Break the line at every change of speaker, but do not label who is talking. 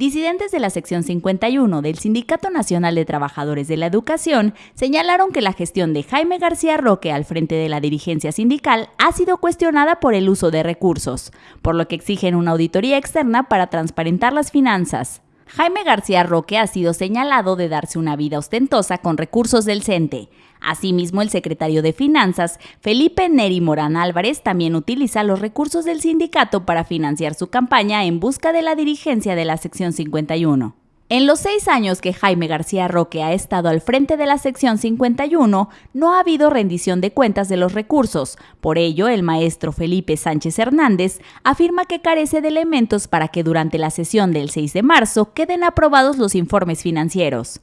Disidentes de la sección 51 del Sindicato Nacional de Trabajadores de la Educación señalaron que la gestión de Jaime García Roque al frente de la dirigencia sindical ha sido cuestionada por el uso de recursos, por lo que exigen una auditoría externa para transparentar las finanzas. Jaime García Roque ha sido señalado de darse una vida ostentosa con recursos del CENTE. Asimismo, el secretario de Finanzas, Felipe Neri Morán Álvarez, también utiliza los recursos del sindicato para financiar su campaña en busca de la dirigencia de la sección 51. En los seis años que Jaime García Roque ha estado al frente de la sección 51, no ha habido rendición de cuentas de los recursos. Por ello, el maestro Felipe Sánchez Hernández afirma que carece de elementos para que durante la sesión del 6 de marzo queden aprobados los informes financieros.